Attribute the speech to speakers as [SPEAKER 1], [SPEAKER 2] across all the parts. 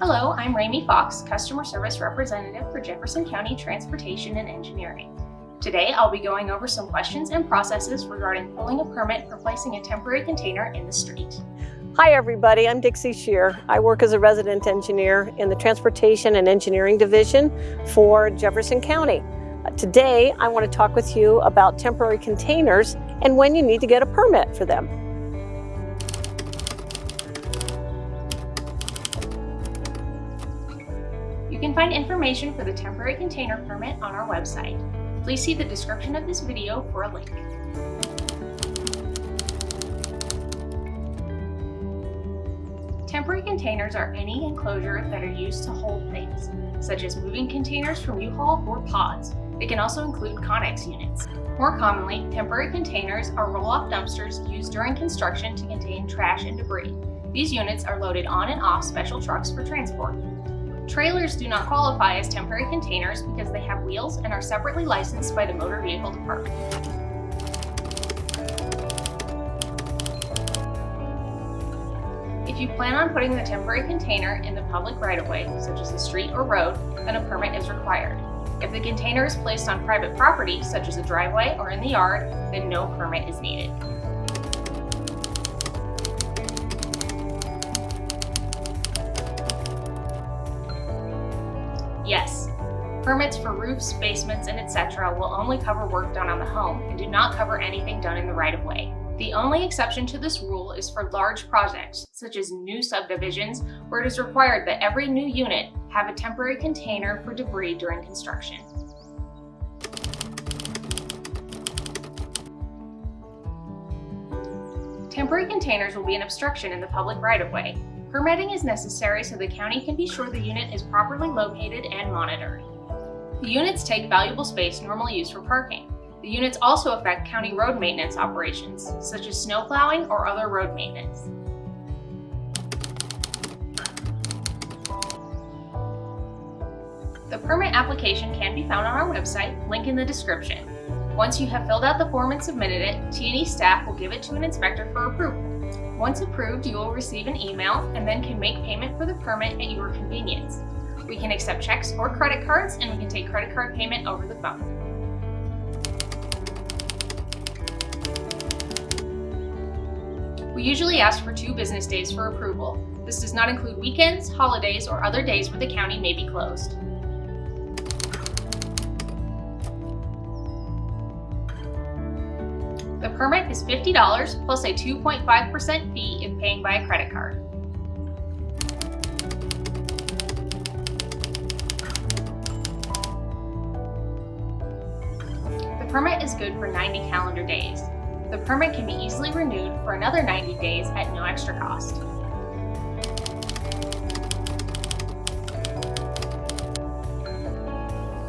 [SPEAKER 1] Hello, I'm Ramey Fox, Customer Service Representative for Jefferson County Transportation and Engineering. Today, I'll be going over some questions and processes regarding pulling a permit for placing a temporary container in the street.
[SPEAKER 2] Hi everybody, I'm Dixie Shear. I work as a resident engineer in the Transportation and Engineering Division for Jefferson County. Uh, Today, I want to talk with you about temporary containers and when you need to get a permit for them.
[SPEAKER 1] Can find information for the temporary container permit on our website. Please see the description of this video for a link. Temporary containers are any enclosure that are used to hold things, such as moving containers from U-Haul or pods. They can also include Connex units. More commonly, temporary containers are roll-off dumpsters used during construction to contain trash and debris. These units are loaded on and off special trucks for transport. Trailers do not qualify as temporary containers because they have wheels and are separately licensed by the Motor Vehicle Department. If you plan on putting the temporary container in the public right-of-way, such as the street or road, then a permit is required. If the container is placed on private property, such as a driveway or in the yard, then no permit is needed. Permits for roofs, basements, and etc. will only cover work done on the home and do not cover anything done in the right-of-way. The only exception to this rule is for large projects, such as new subdivisions, where it is required that every new unit have a temporary container for debris during construction. Temporary containers will be an obstruction in the public right-of-way. Permitting is necessary so the county can be sure the unit is properly located and monitored. The units take valuable space normally used for parking. The units also affect county road maintenance operations, such as snow plowing or other road maintenance. The permit application can be found on our website, link in the description. Once you have filled out the form and submitted it, T&E staff will give it to an inspector for approval. Once approved, you will receive an email and then can make payment for the permit at your convenience. We can accept checks or credit cards and we can take credit card payment over the phone. We usually ask for two business days for approval. This does not include weekends, holidays, or other days where the county may be closed. The permit is $50 plus a 2.5% fee if paying by a credit card. Permit is good for 90 calendar days. The permit can be easily renewed for another 90 days at no extra cost.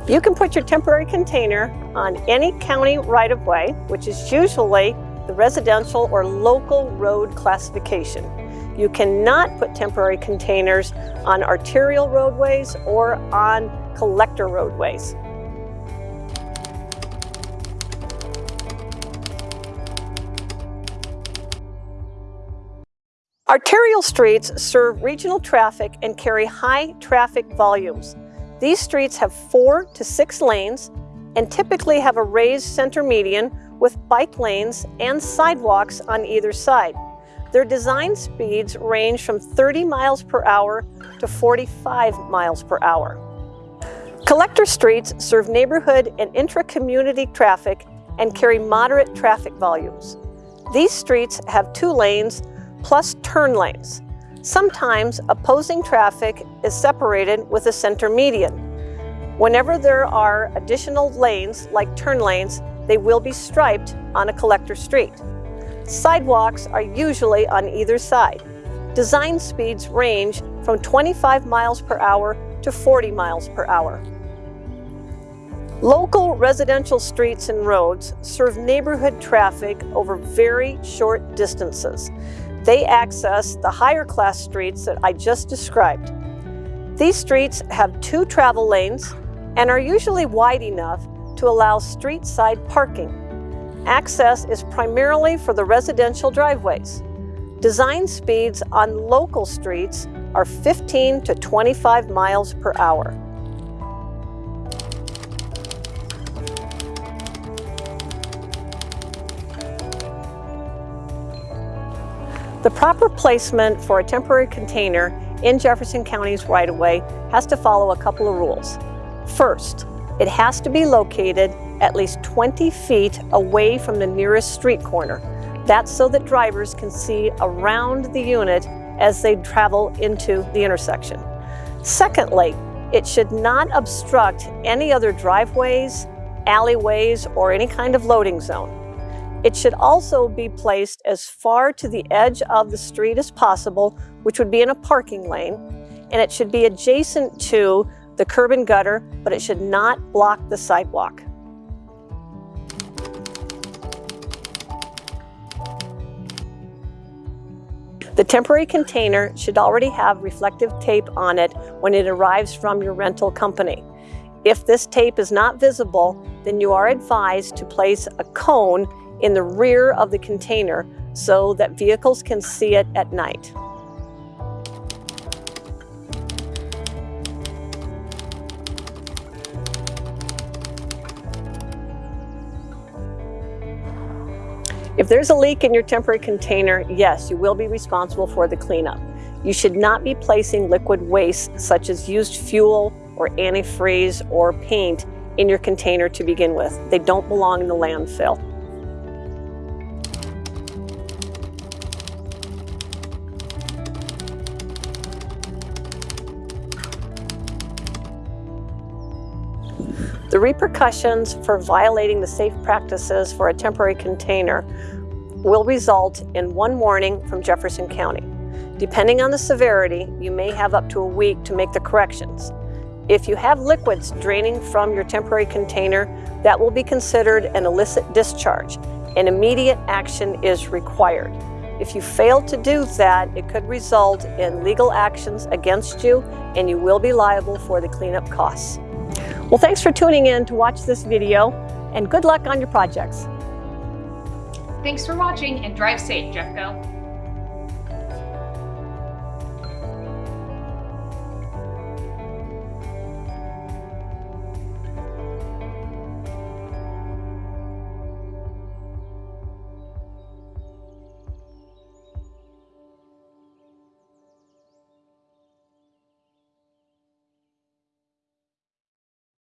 [SPEAKER 2] You can put your temporary container on any county right-of-way, which is usually the residential or local road classification. You cannot put temporary containers on arterial roadways or on collector roadways. Arterial streets serve regional traffic and carry high traffic volumes. These streets have four to six lanes and typically have a raised center median with bike lanes and sidewalks on either side. Their design speeds range from 30 miles per hour to 45 miles per hour. Collector streets serve neighborhood and intra-community traffic and carry moderate traffic volumes. These streets have two lanes plus turn lanes. Sometimes opposing traffic is separated with a center median. Whenever there are additional lanes, like turn lanes, they will be striped on a collector street. Sidewalks are usually on either side. Design speeds range from 25 miles per hour to 40 miles per hour. Local residential streets and roads serve neighborhood traffic over very short distances. They access the higher class streets that I just described. These streets have two travel lanes and are usually wide enough to allow street side parking. Access is primarily for the residential driveways. Design speeds on local streets are 15 to 25 miles per hour. The proper placement for a temporary container in Jefferson County's right-of-way has to follow a couple of rules. First, it has to be located at least 20 feet away from the nearest street corner. That's so that drivers can see around the unit as they travel into the intersection. Secondly, it should not obstruct any other driveways, alleyways, or any kind of loading zone. It should also be placed as far to the edge of the street as possible, which would be in a parking lane, and it should be adjacent to the curb and gutter, but it should not block the sidewalk. The temporary container should already have reflective tape on it when it arrives from your rental company. If this tape is not visible, then you are advised to place a cone in the rear of the container so that vehicles can see it at night. If there's a leak in your temporary container, yes, you will be responsible for the cleanup. You should not be placing liquid waste such as used fuel or antifreeze or paint in your container to begin with. They don't belong in the landfill. The repercussions for violating the safe practices for a temporary container will result in one warning from Jefferson County. Depending on the severity, you may have up to a week to make the corrections. If you have liquids draining from your temporary container, that will be considered an illicit discharge and immediate action is required. If you fail to do that, it could result in legal actions against you and you will be liable for the cleanup costs. Well, thanks for tuning in to watch this video and good luck on your projects.
[SPEAKER 1] Thanks for watching and drive safe, Jeffco.